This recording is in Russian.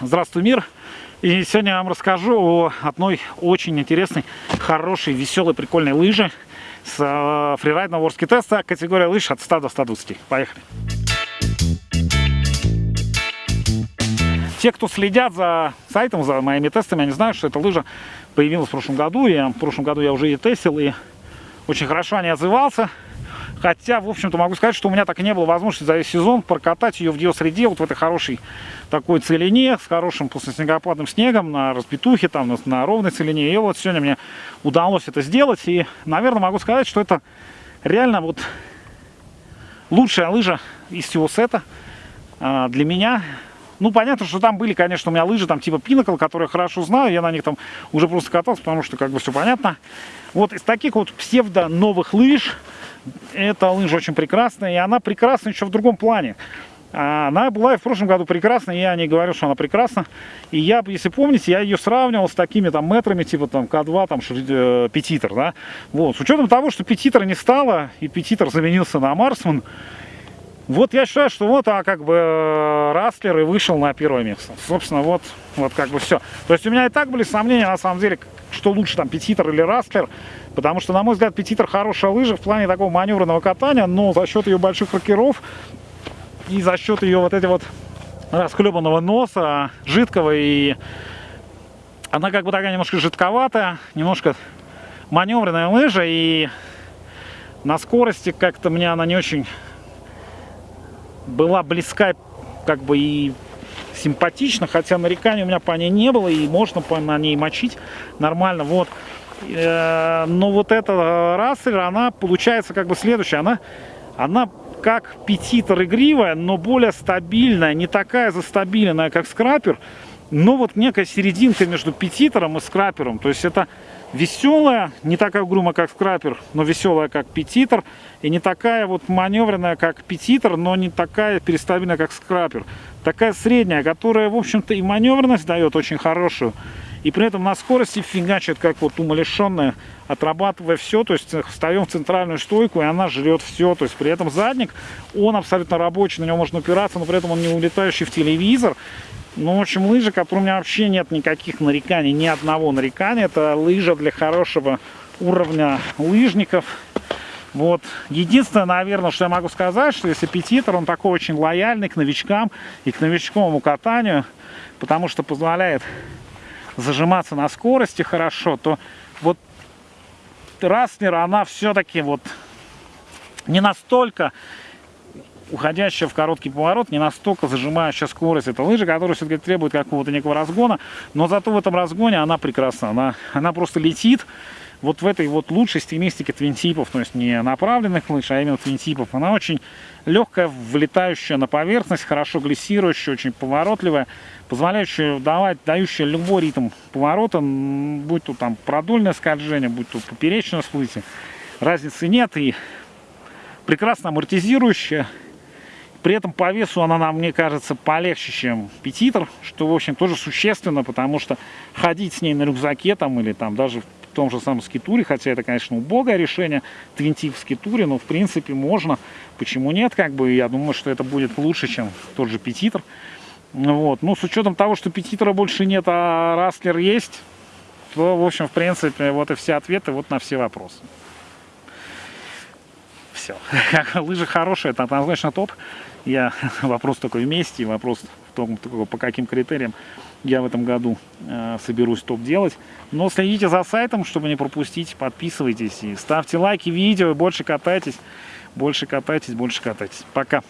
Здравствуй, мир! И сегодня я вам расскажу о одной очень интересной, хорошей, веселой, прикольной лыже с э, фрирайдного ворски теста, категория лыж от 100 до 120. Поехали! Те, кто следят за сайтом, за моими тестами, они знают, что эта лыжа появилась в прошлом году. И в прошлом году я уже ее тестил и очень хорошо о ней отзывался. Хотя, в общем-то, могу сказать, что у меня так и не было возможности за весь сезон прокатать ее в ее среде, вот в этой хорошей такой целине, с хорошим после снегопадным снегом, на разбитухе, там, на, на ровной целине. И вот сегодня мне удалось это сделать. И, наверное, могу сказать, что это реально вот лучшая лыжа из всего сета а, для меня. Ну, понятно, что там были, конечно, у меня лыжи, там типа Pinnacle, которые я хорошо знаю, я на них там уже просто катался, потому что как бы все понятно. Вот из таких вот псевдо новых лыж, эта лыжа очень прекрасная, и она прекрасна еще в другом плане. Она была и в прошлом году прекрасна, я не говорю, что она прекрасна. И я, если помните, я ее сравнивал с такими там метрами, типа там K2, там э, Pettitor, да. Вот, с учетом того, что Pettitor не стало, и Pettitor заменился на Marksman, вот я считаю, что вот, а как бы э, Rustler и вышел на первое место. Собственно, вот, вот как бы все. То есть у меня и так были сомнения, на самом деле, что лучше, там, Pettitor или Rustler. Потому что, на мой взгляд, Pettitor хорошая лыжа в плане такого маневренного катания, но за счет ее больших рокеров и за счет ее вот эти вот расхлебанного носа, жидкого, и она как бы такая немножко жидковатая, немножко маневренная лыжа, и на скорости как-то мне она не очень была близка, как бы и симпатично, хотя нареканий у меня по ней не было, и можно по на ней мочить нормально, вот. Э, но вот эта рассель, она получается как бы следующая, она, она как петитор игривая, но более стабильная, не такая застабиленная, как скрапер, но вот некая серединка между петитором и скрапером, то есть это веселая, не такая угрюмая, как скрапер, но веселая, как петитор, и не такая вот маневренная, как петитор, но не такая перестабильная, как скрапер. Такая средняя, которая, в общем-то, и маневренность дает очень хорошую, и при этом на скорости фигачит, как вот умалишенная, отрабатывая все, то есть встаем в центральную стойку, и она жрет все, то есть при этом задник, он абсолютно рабочий, на него можно упираться, но при этом он не улетающий в телевизор, ну, в общем, лыжа, которой у меня вообще нет никаких нареканий, ни одного нарекания. Это лыжа для хорошего уровня лыжников. Вот. Единственное, наверное, что я могу сказать, что если Петитер, он такой очень лояльный к новичкам и к новичковому катанию, потому что позволяет зажиматься на скорости хорошо, то вот Раснер, она все-таки вот не настолько уходящая в короткий поворот, не настолько зажимающая скорость. Это лыжа, которая все-таки требует какого-то некого разгона, но зато в этом разгоне она прекрасна. Она, она просто летит вот в этой вот лучшей стилистике твинтипов, то есть не направленных лыж, а именно твинтипов. Она очень легкая, влетающая на поверхность, хорошо глиссирующая, очень поворотливая, позволяющая давать, дающая любой ритм поворота, будь то там продольное скольжение, будь то поперечное всплытие. Разницы нет и прекрасно амортизирующая, при этом по весу она нам, мне кажется, полегче, чем петитр, что, в общем, тоже существенно, потому что ходить с ней на рюкзаке там или там даже в том же самом скитуре, хотя это, конечно, убогое решение, твинтив в скитуре, но, в принципе, можно. Почему нет, как бы, я думаю, что это будет лучше, чем тот же петитр. Вот. Ну, с учетом того, что петитра больше нет, а растлер есть, то, в общем, в принципе, вот и все ответы вот на все вопросы все. Лыжи хорошие, это однозначно топ. Я вопрос только вместе, вопрос в том, по каким критериям я в этом году э, соберусь топ делать. Но следите за сайтом, чтобы не пропустить, подписывайтесь и ставьте лайки видео, больше катайтесь, больше катайтесь, больше катайтесь. Пока!